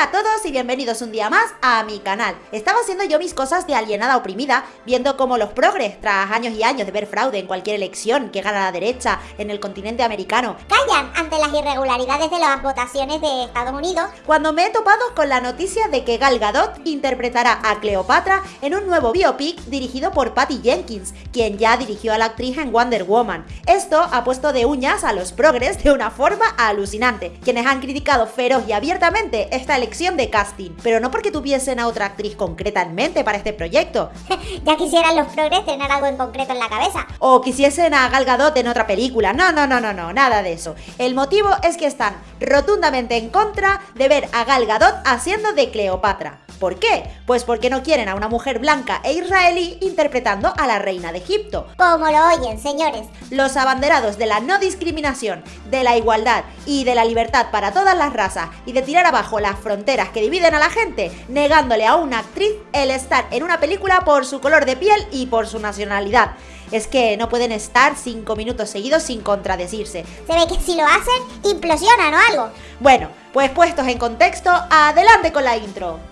Hola a todos y bienvenidos un día más a mi canal. Estaba haciendo yo mis cosas de alienada oprimida, viendo cómo los progres, tras años y años de ver fraude en cualquier elección que gana la derecha en el continente americano, callan ante las irregularidades de las votaciones de Estados Unidos, cuando me he topado con la noticia de que Gal Gadot interpretará a Cleopatra en un nuevo biopic dirigido por Patty Jenkins, quien ya dirigió a la actriz en Wonder Woman. Esto ha puesto de uñas a los progres de una forma alucinante, quienes han criticado feroz y abiertamente esta elección de casting, pero no porque tuviesen a otra actriz concreta en mente para este proyecto. ya quisieran los progres tener algo en concreto en la cabeza. O quisiesen a Gal Gadot en otra película. No, no, no, no, no, nada de eso. El motivo es que están rotundamente en contra de ver a Gal Gadot haciendo de Cleopatra. ¿Por qué? Pues porque no quieren a una mujer blanca e israelí interpretando a la reina de Egipto. Como lo oyen, señores. Los abanderados de la no discriminación, de la igualdad y de la libertad para todas las razas y de tirar abajo las fronteras que dividen a la gente, negándole a una actriz el estar en una película por su color de piel y por su nacionalidad. Es que no pueden estar cinco minutos seguidos sin contradecirse. Se ve que si lo hacen, implosionan o algo. Bueno, pues puestos en contexto, adelante con la intro.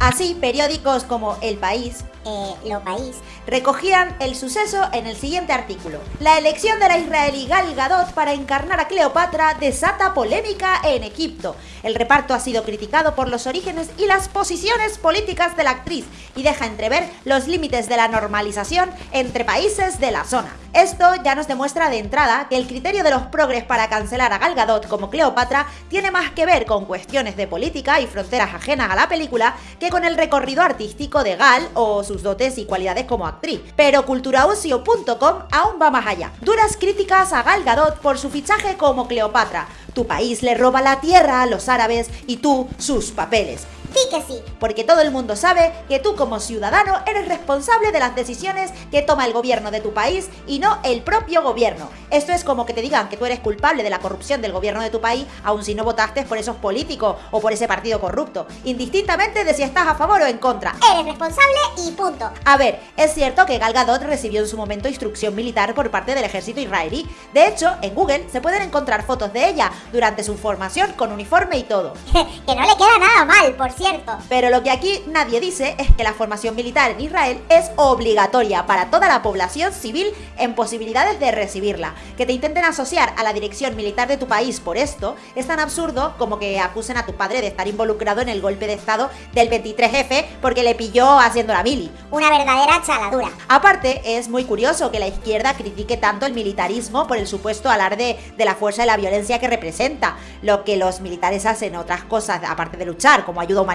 Así, periódicos como El País, eh, Lo País, recogían el suceso en el siguiente artículo. La elección de la israelí Gal Gadot para encarnar a Cleopatra desata polémica en Egipto. El reparto ha sido criticado por los orígenes y las posiciones políticas de la actriz y deja entrever los límites de la normalización entre países de la zona. Esto ya nos demuestra de entrada que el criterio de los progres para cancelar a Gal Gadot como Cleopatra tiene más que ver con cuestiones de política y fronteras ajenas a la película que con el recorrido artístico de Gal o sus dotes y cualidades como actriz. Pero culturaocio.com aún va más allá. Duras críticas a Gal Gadot por su fichaje como Cleopatra. Tu país le roba la tierra a los árabes y tú sus papeles. Sí que sí. Porque todo el mundo sabe que tú como ciudadano eres responsable de las decisiones que toma el gobierno de tu país y no el propio gobierno. Esto es como que te digan que tú eres culpable de la corrupción del gobierno de tu país, aun si no votaste por esos políticos o por ese partido corrupto, indistintamente de si estás a favor o en contra. Eres responsable y punto. A ver, es cierto que Gal Gadot recibió en su momento instrucción militar por parte del ejército israelí. De hecho, en Google se pueden encontrar fotos de ella durante su formación con uniforme y todo. que no le queda nada mal, por cierto. Pero lo que aquí nadie dice es que la formación militar en Israel es obligatoria para toda la población civil en posibilidades de recibirla. Que te intenten asociar a la dirección militar de tu país por esto es tan absurdo como que acusen a tu padre de estar involucrado en el golpe de estado del 23F porque le pilló haciendo la mili. Una verdadera chaladura. Aparte, es muy curioso que la izquierda critique tanto el militarismo por el supuesto alarde de la fuerza y la violencia que representa, lo que los militares hacen otras cosas aparte de luchar, como ayuda humanitaria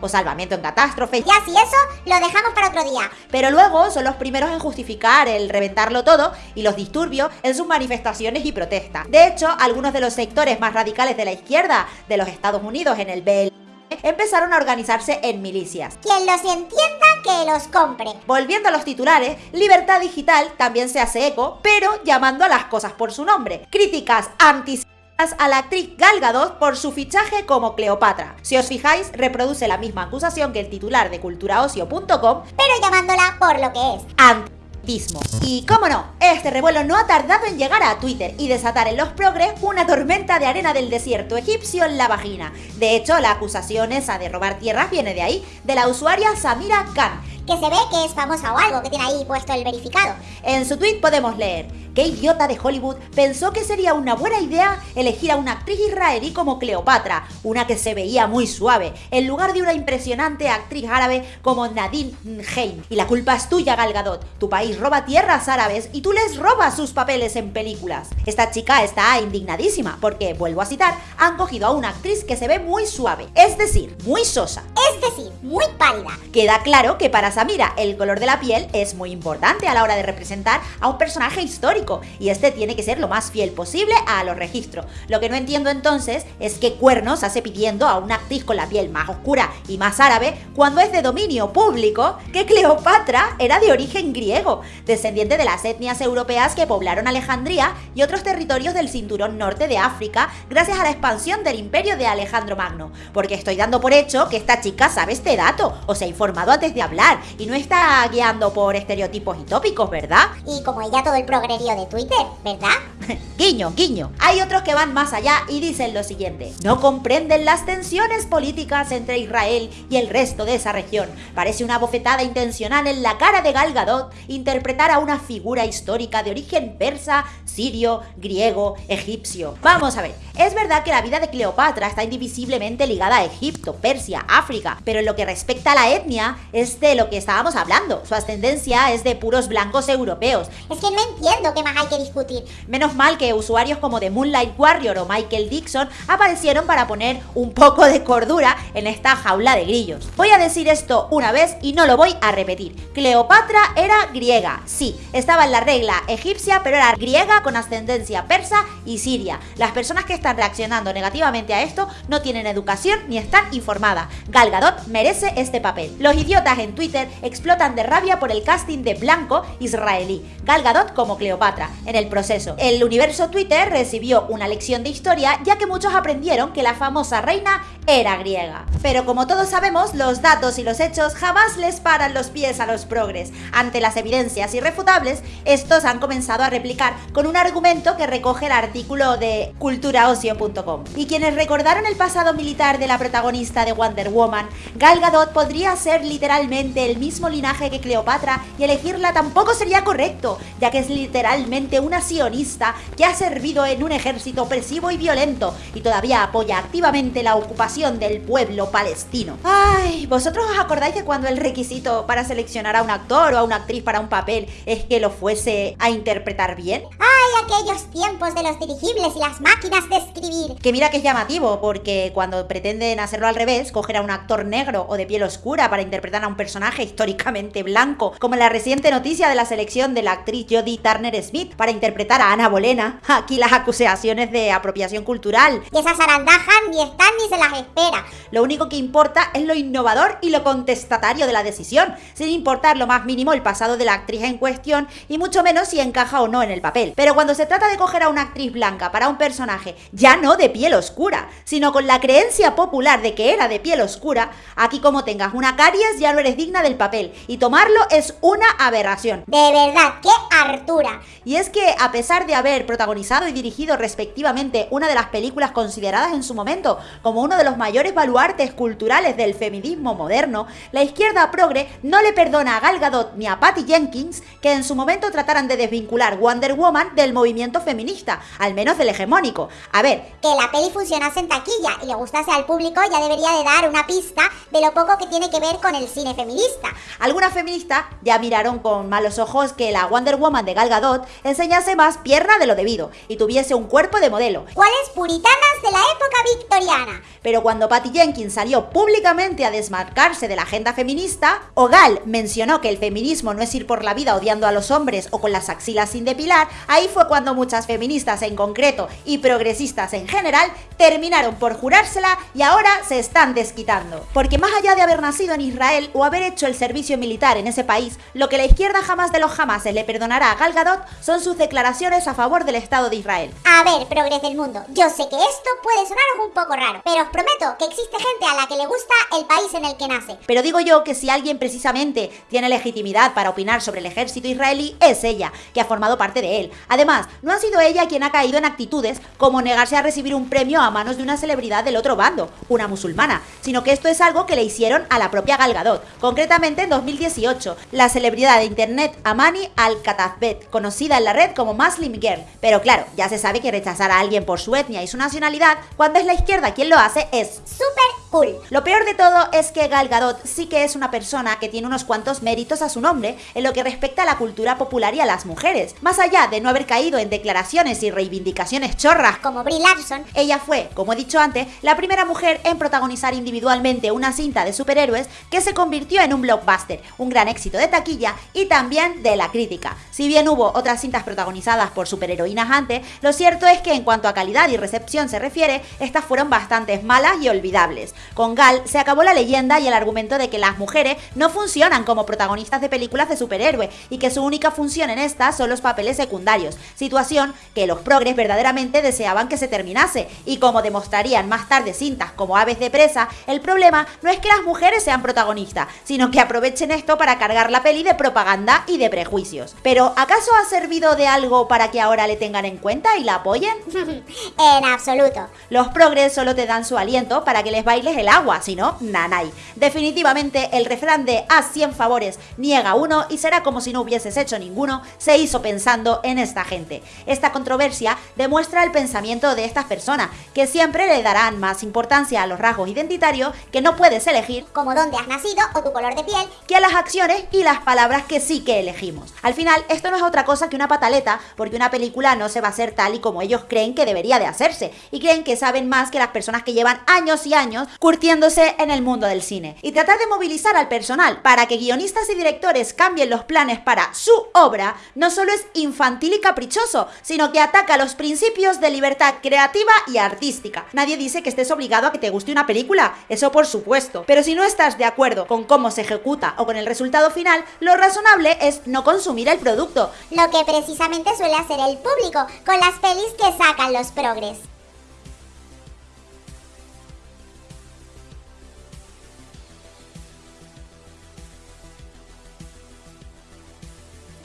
o salvamiento en catástrofes. Y así eso lo dejamos para otro día. Pero luego son los primeros en justificar el reventarlo todo y los disturbios en sus manifestaciones y protestas. De hecho, algunos de los sectores más radicales de la izquierda de los Estados Unidos en el BL empezaron a organizarse en milicias. Quien los entienda, que los compre. Volviendo a los titulares, Libertad Digital también se hace eco, pero llamando a las cosas por su nombre. Críticas anti a la actriz Gal Gadot por su fichaje como Cleopatra. Si os fijáis, reproduce la misma acusación que el titular de culturaocio.com, pero llamándola por lo que es. Antismo. Y cómo no, este revuelo no ha tardado en llegar a Twitter y desatar en los progres una tormenta de arena del desierto egipcio en la vagina. De hecho, la acusación esa de robar tierras viene de ahí, de la usuaria Samira Khan, que se ve que es famosa o algo, que tiene ahí puesto el verificado. En su tweet podemos leer, ¿qué idiota de Hollywood pensó que sería una buena idea elegir a una actriz israelí como Cleopatra, una que se veía muy suave, en lugar de una impresionante actriz árabe como Nadine Heim? Y la culpa es tuya, Gal Gadot. Tu país roba tierras árabes y tú les robas sus papeles en películas. Esta chica está indignadísima porque, vuelvo a citar, han cogido a una actriz que se ve muy suave, es decir, muy sosa. Es decir, muy pálida. Queda claro que para Samira el color de la piel es muy importante a la hora de representar a un personaje histórico y este tiene que ser lo más fiel posible a los registros. Lo que no entiendo entonces es que Cuernos hace pidiendo a una actriz con la piel más oscura y más árabe cuando es de dominio público que Cleopatra era de origen griego, descendiente de las etnias europeas que poblaron Alejandría y otros territorios del cinturón norte de África gracias a la expansión del imperio de Alejandro Magno. Porque estoy dando por hecho que esta chica sabe este dato o se ha informado antes de hablar y no está guiando por estereotipos y tópicos, ¿verdad? Y como ella todo el progrerío de Twitter, ¿verdad? guiño, guiño. Hay otros que van más allá y dicen lo siguiente. No comprenden las tensiones políticas entre Israel y el resto de esa región. Parece una bofetada intencional en la cara de Gal Gadot interpretar a una figura histórica de origen persa, sirio, griego, egipcio. Vamos a ver, es verdad que la vida de Cleopatra está indivisiblemente ligada a Egipto, Persia, África, pero en lo que respecta a la etnia es de lo que estábamos hablando. Su ascendencia es de puros blancos europeos. Es que no entiendo qué más hay que discutir. Menos mal que usuarios como The Moonlight Warrior o Michael Dixon aparecieron para poner un poco de cordura en esta jaula de grillos. Voy a decir esto una vez y no lo voy a repetir. Cleopatra era griega, sí, estaba en la regla egipcia, pero era griega con ascendencia persa y siria. Las personas que están reaccionando negativamente a esto no tienen educación ni están informadas. Gal Gadot merece este papel. Los idiotas en Twitter explotan de rabia por el casting de blanco israelí, Gal Gadot como Cleopatra, en el proceso. El universo Twitter recibió una lección de historia ya que muchos aprendieron que la famosa reina era griega. Pero como todos sabemos, los datos y los hechos jamás les paran los pies a los progres. Ante las evidencias irrefutables, estos han comenzado a replicar con un argumento que recoge el artículo de culturaocio.com. Y quienes recordaron el pasado militar de la protagonista de Wonder Woman, Gal Gadot podría ser literalmente el mismo linaje que Cleopatra y elegirla tampoco sería correcto, ya que es literalmente una sionista que ha servido en un ejército opresivo y violento y todavía apoya activamente la ocupación del pueblo palestino. Ay, ¿vosotros os acordáis de cuando el requisito para seleccionar a un actor o a una actriz para un papel es que lo fuese a interpretar bien? ¡Ay, aquellos tiempos de los dirigibles y las máquinas de escribir! Que mira que es llamativo, porque cuando pretenden hacerlo al revés, coger a un actor negro o de piel oscura para interpretar a un personaje históricamente blanco, como la reciente noticia de la selección de la actriz Jodie Turner Smith para interpretar a Ana Bolena. Aquí las acusaciones de apropiación cultural. Y esas arandajas ni están ni se las espera. Lo único que importa es lo innovador y lo contestatario de la decisión, sin importar lo más mínimo el pasado de la actriz en cuestión y mucho menos si encaja o no en el papel. Pero cuando se trata de coger a una actriz blanca para un personaje ya no de piel oscura, sino con la creencia popular de que era de piel oscura, aquí como tengas una caries ya no eres digna del papel y tomarlo es una aberración. De verdad, qué hartura. Y es que a pesar de haber protagonizado y dirigido respectivamente una de las películas consideradas en su momento como uno de los mayores baluartes culturales del feminismo moderno, la izquierda progre no le perdona a Gal Gadot ni a Patty Jenkins que en su momento trataran de desvincular Wonder Woman del movimiento feminista, al menos del hegemónico. A ver, Que la peli funcionase en taquilla y le gustase al público ya debería de dar una pista de lo poco que tiene que ver con el cine feminista. algunas feministas ya miraron con malos ojos que la Wonder Woman de Gal Gadot enseñase más pierna de lo debido y tuviese un cuerpo de modelo. ¿Cuáles puritanas de la época victoriana? Pero cuando Patty Jenkins salió públicamente a desmarcarse de la agenda feminista, o Gal mencionó que el feminismo no es ir por la vida odiando a los hombres o con las axilas sin depilar, ahí fue cuando muchas feministas en concreto y progresistas en general terminaron por jurársela y ahora se están desquitando. Porque más allá de haber nacido en Israel o haber hecho el servicio militar en ese país, lo que la izquierda jamás de los jamases le perdonará a Gal Gadot son sus declaraciones a favor del Estado de Israel. A ver, progres del mundo, yo sé que esto puede sonaros un poco raro, pero os prometo que existe gente a la que le gusta el país en el que nace. Pero digo yo que si alguien precisamente tiene legitimidad para opinar sobre el ejército israelí, es ella, que ha formado parte de él. Además, no ha sido ella quien ha caído en actitudes como negarse a recibir un premio a manos de una celebridad del otro bando, una musulmana, sino que esto es algo que le hicieron a la propia Gal Gadot. Concretamente en 2018, la celebridad de internet Amani Al-Katazbet, conocida en la red como Muslim Girl. Pero claro, ya se sabe que rechazar a alguien por su etnia y su nacionalidad, cuando es la izquierda quien lo hace, es Súper lo peor de todo es que Gal Gadot sí que es una persona que tiene unos cuantos méritos a su nombre en lo que respecta a la cultura popular y a las mujeres. Más allá de no haber caído en declaraciones y reivindicaciones chorras, Como Brie Larson, ella fue, como he dicho antes, la primera mujer en protagonizar individualmente una cinta de superhéroes que se convirtió en un blockbuster, un gran éxito de taquilla y también de la crítica. Si bien hubo otras cintas protagonizadas por superheroínas antes, lo cierto es que en cuanto a calidad y recepción se refiere, estas fueron bastante malas y olvidables. Con Gal se acabó la leyenda y el argumento de que las mujeres no funcionan como protagonistas de películas de superhéroes y que su única función en estas son los papeles secundarios, situación que los progres verdaderamente deseaban que se terminase y como demostrarían más tarde cintas como Aves de Presa, el problema no es que las mujeres sean protagonistas, sino que aprovechen esto para cargar la peli de propaganda y de prejuicios. Pero ¿acaso ha servido de algo para que ahora le tengan en cuenta y la apoyen? en absoluto. Los progres solo te dan su aliento para que les bailes el agua, si no, nanay. Definitivamente el refrán de haz 100 favores, niega uno y será como si no hubieses hecho ninguno, se hizo pensando en esta gente. Esta controversia demuestra el pensamiento de estas personas, que siempre le darán más importancia a los rasgos identitarios que no puedes elegir, como dónde has nacido o tu color de piel, que a las acciones y las palabras que sí que elegimos. Al final, esto no es otra cosa que una pataleta, porque una película no se va a hacer tal y como ellos creen que debería de hacerse, y creen que saben más que las personas que llevan años y años curtiéndose en el mundo del cine. Y tratar de movilizar al personal para que guionistas y directores cambien los planes para su obra, no solo es infantil y caprichoso, sino que ataca los principios de libertad creativa y artística. Nadie dice que estés obligado a que te guste una película, eso por supuesto, pero si no estás de acuerdo con cómo se ejecuta o con el resultado final, lo razonable es no consumir el producto. Lo que precisamente suele hacer el público con las pelis que sacan los progres.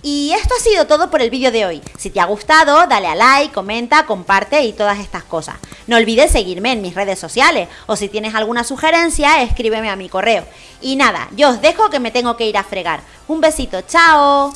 Y esto ha sido todo por el vídeo de hoy. Si te ha gustado, dale a like, comenta, comparte y todas estas cosas. No olvides seguirme en mis redes sociales o si tienes alguna sugerencia, escríbeme a mi correo. Y nada, yo os dejo que me tengo que ir a fregar. Un besito, chao.